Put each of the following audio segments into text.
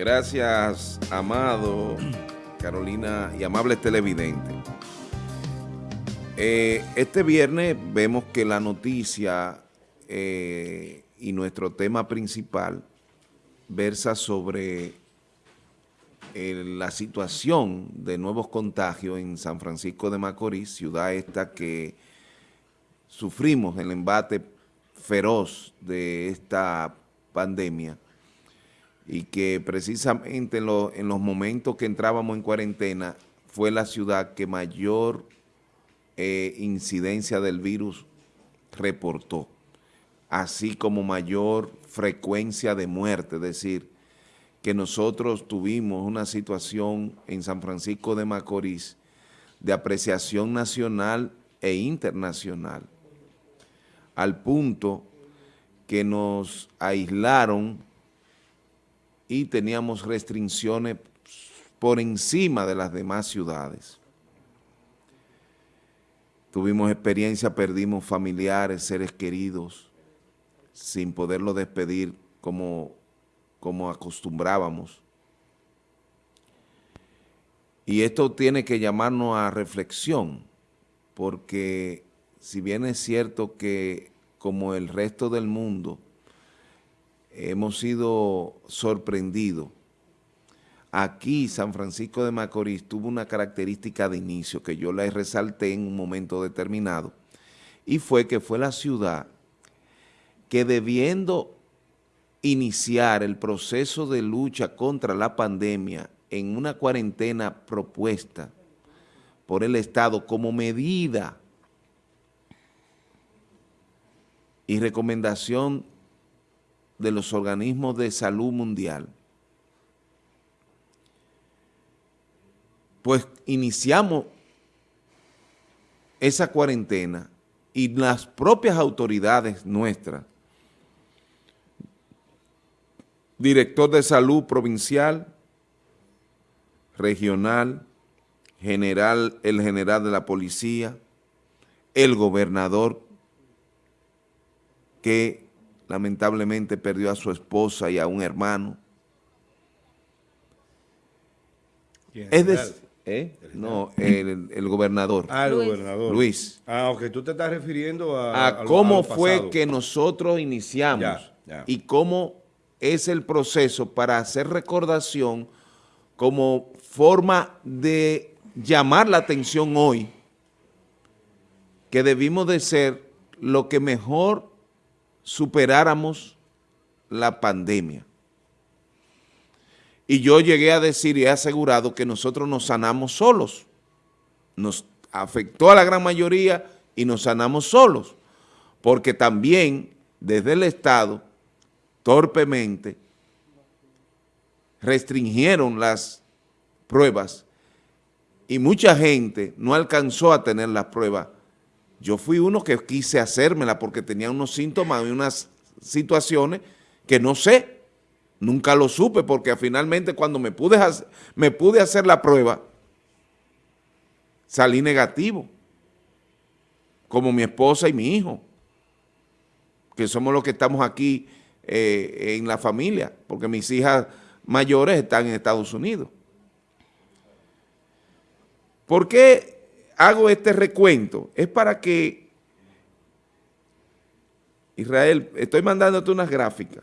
Gracias, Amado, Carolina y amables televidentes. Eh, este viernes vemos que la noticia eh, y nuestro tema principal versa sobre eh, la situación de nuevos contagios en San Francisco de Macorís, ciudad esta que sufrimos el embate feroz de esta pandemia y que precisamente en, los momentos que entrábamos en cuarentena fue la ciudad que mayor eh, incidencia del virus reportó, así como mayor frecuencia de muerte, es decir, que nosotros tuvimos una situación en San Francisco de Macorís de apreciación nacional e internacional, al punto que nos aislaron y teníamos restricciones por encima de las demás ciudades. Tuvimos experiencia, perdimos familiares, seres queridos, sin poderlo despedir como, como acostumbrábamos. Y esto tiene que llamarnos a reflexión, porque si bien es cierto que como el resto del mundo hemos sido sorprendidos. Aquí San Francisco de Macorís tuvo una característica de inicio que yo la resalté en un momento determinado y fue que fue la ciudad que debiendo iniciar el proceso de lucha contra la pandemia en una cuarentena propuesta por el Estado como medida y recomendación de los organismos de salud mundial, pues iniciamos esa cuarentena y las propias autoridades nuestras, director de salud provincial, regional, general, el general de la policía, el gobernador que lamentablemente perdió a su esposa y a un hermano. Es decir, ¿Eh? No, el, gobernador. Ah, el gobernador. Luis. Ah, ok, tú te estás refiriendo a... A, cómo fue que nosotros iniciamos y cómo es el proceso para hacer recordación como forma de llamar la atención hoy que debimos de ser lo que mejor superáramos la pandemia. Y yo llegué a decir y he asegurado que nosotros nos sanamos solos. Nos afectó a la gran mayoría y nos sanamos solos. Porque también desde el Estado, torpemente, restringieron las pruebas y mucha gente no alcanzó a tener las pruebas. Yo fui uno que quise hacérmela porque tenía unos síntomas y unas situaciones que no sé, Nunca lo supe porque finalmente cuando me pude, hacer, la prueba, salí negativo, como mi esposa y mi hijo, que somos los que estamos aquí eh, en la familia, porque mis hijas mayores están en Estados Unidos. ¿Por qué hago este recuento? Es para que, Israel, estoy mandándote unas gráficas,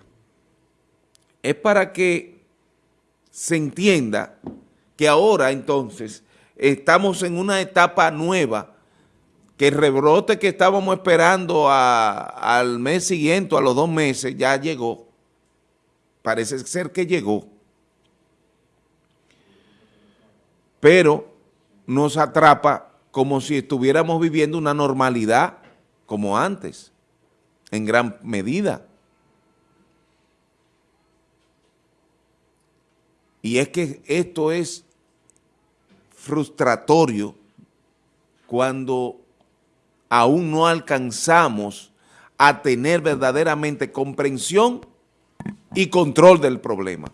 es para que se entienda que ahora entonces estamos en una etapa nueva, que el rebrote que estábamos esperando al mes siguiente, a los dos meses, ya llegó. Parece ser que llegó. Pero nos atrapa como si estuviéramos viviendo una normalidad como antes, en gran medida. Y es que esto es frustratorio cuando aún no alcanzamos a tener verdaderamente comprensión y control del problema.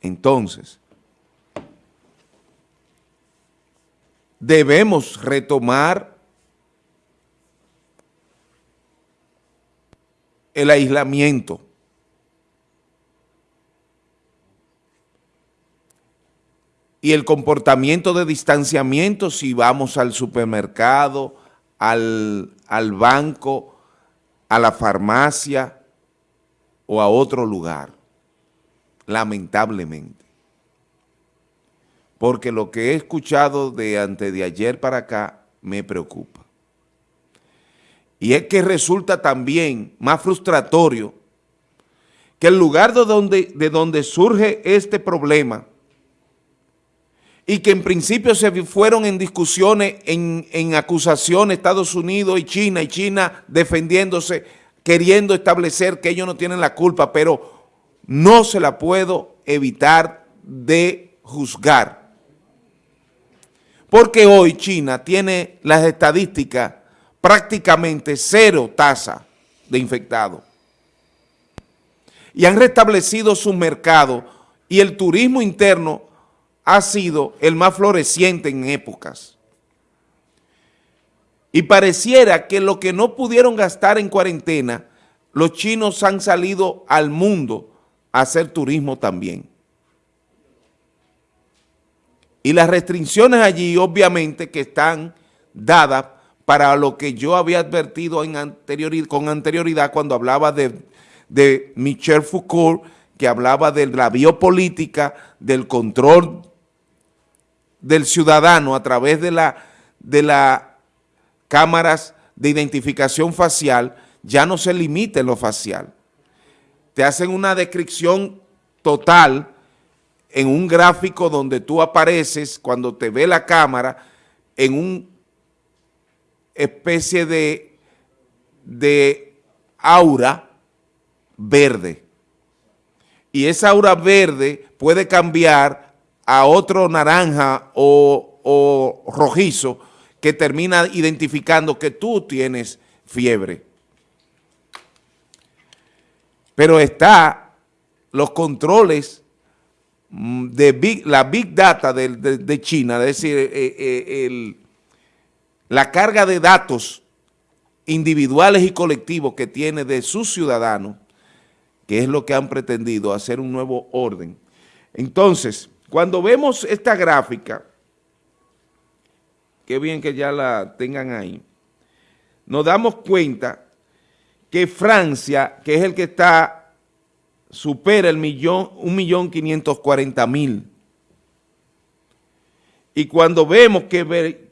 Entonces, debemos retomar el aislamiento. Y el comportamiento de distanciamiento si vamos al supermercado, al, al banco, a la farmacia o a otro lugar, lamentablemente. Porque lo que he escuchado de antes de ayer para acá me preocupa. Y es que resulta también más frustratorio que el lugar de donde, de donde surge este problema y que en principio se fueron en discusiones, en, en acusaciones Estados Unidos y China, y China defendiéndose, queriendo establecer que ellos no tienen la culpa, pero no se la puedo evitar de juzgar. Porque hoy China tiene las estadísticas prácticamente cero tasa de infectados. Y han restablecido su mercado y el turismo interno ha sido el más floreciente en épocas. Y pareciera que lo que no pudieron gastar en cuarentena, los chinos han salido al mundo a hacer turismo también. Y las restricciones allí obviamente que están dadas para lo que yo había advertido con anterioridad cuando hablaba de, de Michel Foucault, que hablaba de la biopolítica, del control del ciudadano a través de las de la cámaras de identificación facial ya no se limita en lo facial. Te hacen una descripción total en un gráfico donde tú apareces cuando te ve la cámara en una especie de, de aura verde. Y esa aura verde puede cambiar a otro naranja o, rojizo que termina identificando que tú tienes fiebre. Pero está los controles mm, de la Big Data de, China, es decir, eh, eh, la carga de datos individuales y colectivos que tiene de sus ciudadanos, que es lo que han pretendido hacer un nuevo orden. Entonces, cuando vemos esta gráfica, qué bien que ya la tengan ahí, nos damos cuenta que Francia, que es el que está, supera el millón, un millón quinientos cuarenta mil. Y cuando vemos que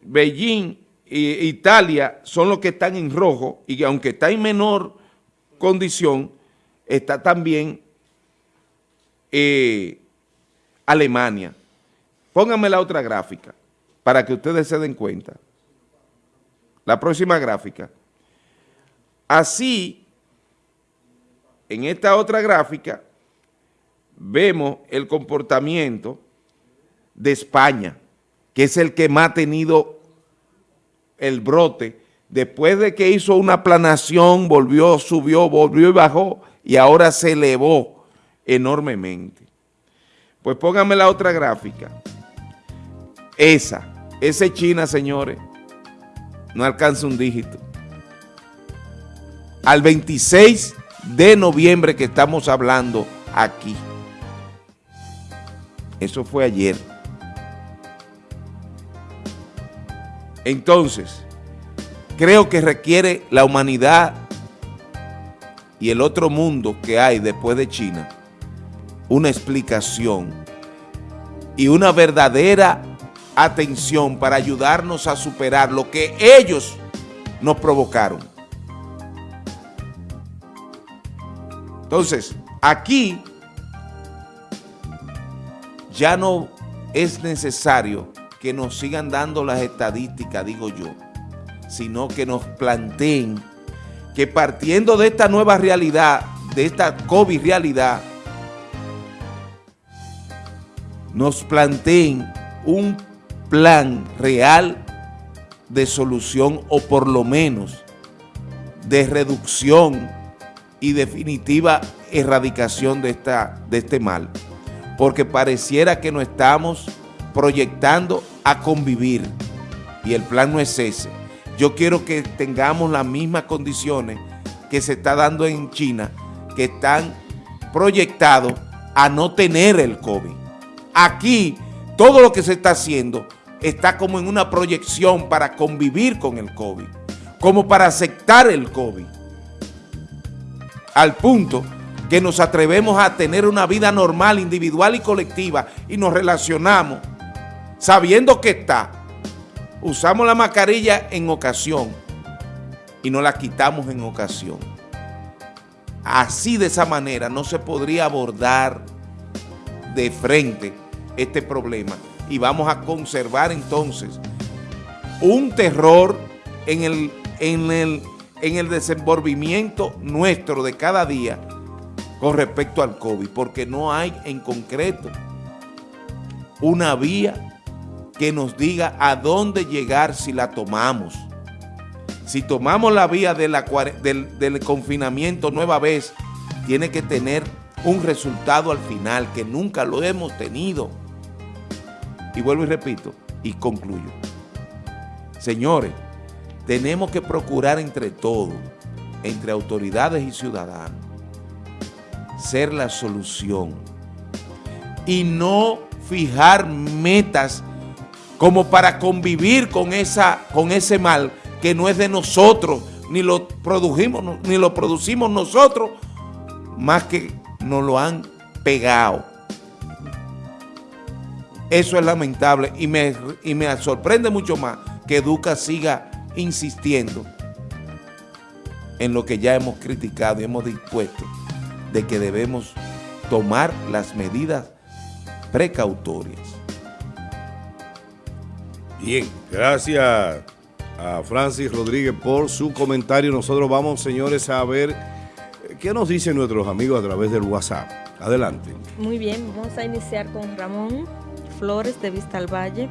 Beijing e Italia son los que están en rojo, y que aunque está en menor condición, está también eh, Alemania. Pónganme la otra gráfica para que ustedes se den cuenta. La próxima gráfica. Así, en esta otra gráfica, vemos el comportamiento de España, que es el que más ha tenido el brote, después de que hizo una planación, volvió, subió, volvió y bajó, y ahora se elevó enormemente. Pues pónganme la otra gráfica. Esa, ese China, señores, no alcanza un dígito. Al 26 de noviembre que estamos hablando aquí. Eso fue ayer. Entonces, creo que requiere la humanidad y el otro mundo que hay después de China una explicación y una verdadera atención para ayudarnos a superar lo que ellos nos provocaron. Entonces, aquí ya no es necesario que nos sigan dando las estadísticas, digo yo, sino que nos planteen que partiendo de esta nueva realidad, de esta COVID realidad, nos planteen un plan real de solución o por lo menos de reducción y definitiva erradicación de, esta, de este mal. Porque pareciera que no estamos proyectando a convivir y el plan no es ese. Yo quiero que tengamos las mismas condiciones que se está dando en China, que están proyectados a no tener el COVID. Aquí todo lo que se está haciendo está como en una proyección para convivir con el COVID, como para aceptar el COVID, al punto que nos atrevemos a tener una vida normal, individual y colectiva y nos relacionamos sabiendo que está. Usamos la mascarilla en ocasión y no la quitamos en ocasión. Así de esa manera no se podría abordar de frente este problema y vamos a conservar entonces un terror en el, en el, en el desenvolvimiento nuestro de cada día con respecto al COVID, porque no hay en concreto una vía que nos diga a dónde llegar si la tomamos. Si tomamos la vía del confinamiento nueva vez, tiene que tener un resultado al final, que nunca lo hemos tenido. Y vuelvo y repito, y concluyo. Señores, tenemos que procurar entre todos, entre autoridades y ciudadanos, ser la solución y no fijar metas como para convivir con, esa, con ese mal que no es de nosotros, ni lo, produjimos, ni lo producimos nosotros, más que nos lo han pegado. Eso es lamentable y me, y me sorprende mucho más que Educa siga insistiendo en lo que ya hemos criticado y hemos dispuesto de que debemos tomar las medidas precautorias. Bien, gracias a Francis Rodríguez por su comentario. Nosotros vamos, señores, a ver eh, qué nos dicen nuestros amigos a través del WhatsApp. Adelante. Muy bien, vamos a iniciar con Ramón Flores de Vista al Valle.